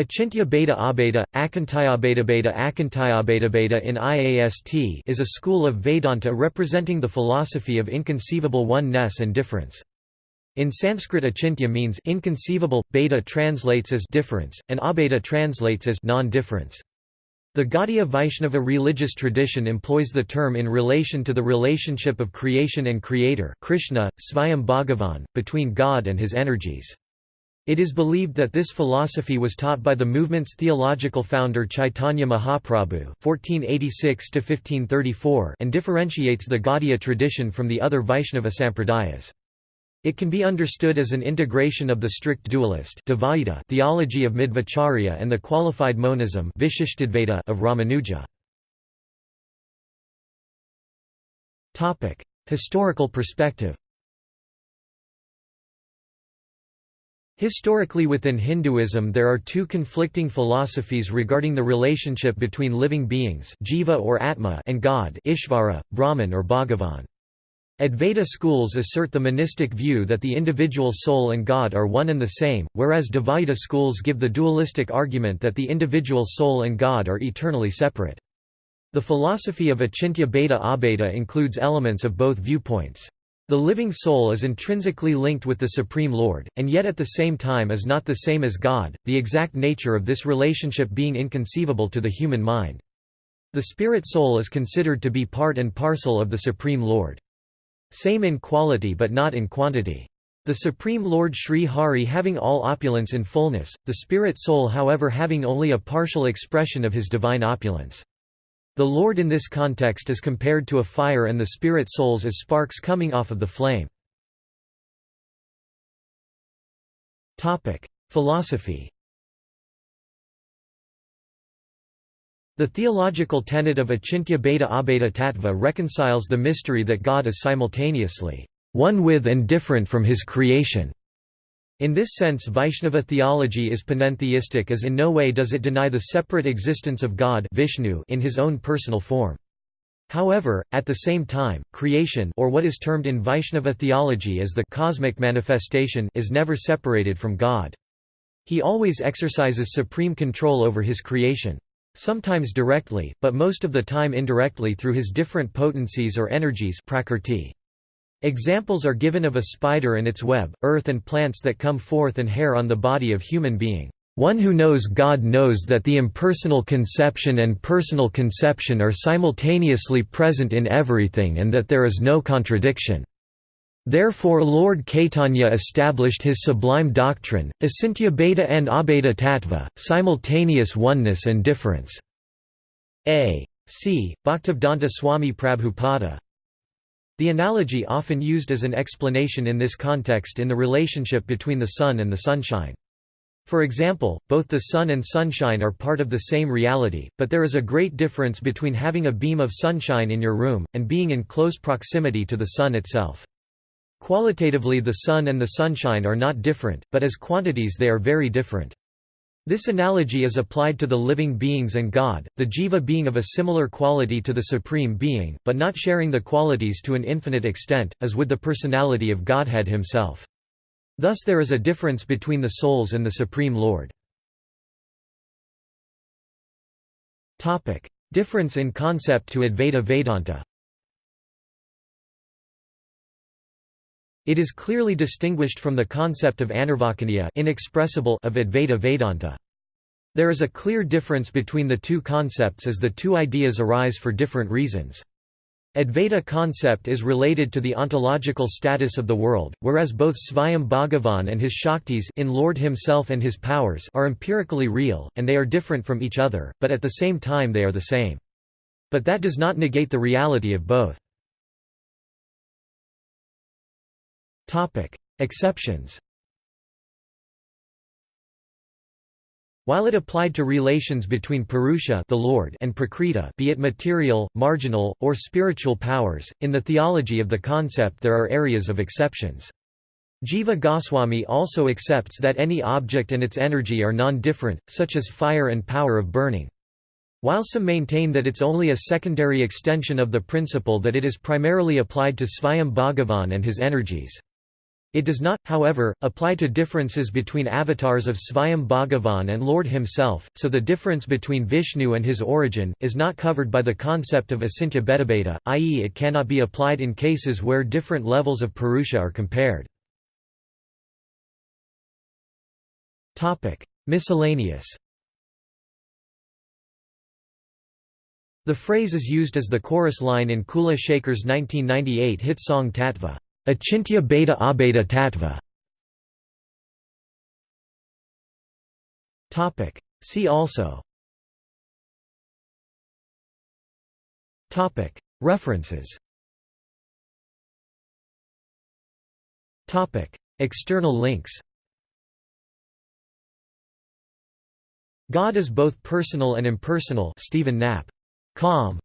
Achintya Bheda Abheda, Akantayabheda Beta Akantayabheda Beta in IAST is a school of Vedanta representing the philosophy of inconceivable one-ness and difference. In Sanskrit achintya means inconceivable, bheda translates as difference, and abheda translates as non-difference. The Gaudiya Vaishnava religious tradition employs the term in relation to the relationship of creation and creator Krishna, Svayam Bhagavan, between God and his energies. It is believed that this philosophy was taught by the movement's theological founder Chaitanya Mahaprabhu (1486–1534) and differentiates the Gaudiya tradition from the other Vaishnava sampradayas. It can be understood as an integration of the strict dualist theology of Madhvacharya and the qualified monism of Ramanuja. Historical perspective Historically within Hinduism there are two conflicting philosophies regarding the relationship between living beings jiva or atma and God Ishvara, Brahman or Bhagavan. Advaita schools assert the monistic view that the individual soul and God are one and the same, whereas Dvaita schools give the dualistic argument that the individual soul and God are eternally separate. The philosophy of Achintya Bheda Abheda includes elements of both viewpoints. The living soul is intrinsically linked with the Supreme Lord, and yet at the same time is not the same as God, the exact nature of this relationship being inconceivable to the human mind. The spirit soul is considered to be part and parcel of the Supreme Lord. Same in quality but not in quantity. The Supreme Lord Sri Hari having all opulence in fullness, the spirit soul however having only a partial expression of his divine opulence. The Lord in this context is compared to a fire and the spirit souls as sparks coming off of the flame. Philosophy The theological tenet of Achintya Bheda Abheda Tattva reconciles the mystery that God is simultaneously one with and different from his creation, in this sense Vaishnava theology is panentheistic as in no way does it deny the separate existence of God Vishnu in his own personal form. However, at the same time, creation or what is termed in Vaishnava theology as the cosmic manifestation is never separated from God. He always exercises supreme control over his creation. Sometimes directly, but most of the time indirectly through his different potencies or energies prakrti. Examples are given of a spider and its web, earth and plants that come forth and hair on the body of human being. One who knows God knows that the impersonal conception and personal conception are simultaneously present in everything and that there is no contradiction. Therefore Lord Caitanya established his sublime doctrine, Asintya Bheda and Abheda Tattva, simultaneous oneness and difference. A. C. Bhaktivedanta Swami Prabhupada the analogy often used as an explanation in this context in the relationship between the sun and the sunshine. For example, both the sun and sunshine are part of the same reality, but there is a great difference between having a beam of sunshine in your room, and being in close proximity to the sun itself. Qualitatively the sun and the sunshine are not different, but as quantities they are very different. This analogy is applied to the living beings and God, the jiva being of a similar quality to the Supreme Being, but not sharing the qualities to an infinite extent, as with the personality of Godhead himself. Thus there is a difference between the souls and the Supreme Lord. Difference in concept to Advaita Vedanta It is clearly distinguished from the concept of anarvachaniya inexpressible of Advaita Vedanta. There is a clear difference between the two concepts as the two ideas arise for different reasons. Advaita concept is related to the ontological status of the world, whereas both Svayam Bhagavan and his Shaktis in Lord himself and his powers are empirically real, and they are different from each other, but at the same time they are the same. But that does not negate the reality of both. Exceptions While it applied to relations between Purusha the Lord and Prakriti be it material, marginal, or spiritual powers, in the theology of the concept there are areas of exceptions. Jiva Goswami also accepts that any object and its energy are non-different, such as fire and power of burning. While some maintain that it's only a secondary extension of the principle that it is primarily applied to Svayam Bhagavan and his energies. It does not, however, apply to differences between avatars of Svayam Bhagavan and Lord himself, so the difference between Vishnu and his origin, is not covered by the concept of Achintya Bhedabheda, i.e. it cannot be applied in cases where different levels of Purusha are compared. Miscellaneous The phrase is used as the chorus line in Kula Shaker's 1998 hit song Tattva. Achintya Bheda Abheda Tattva. Topic. See also. Topic. References. Topic. External links. God is both personal and impersonal. Stephen Knapp. Com.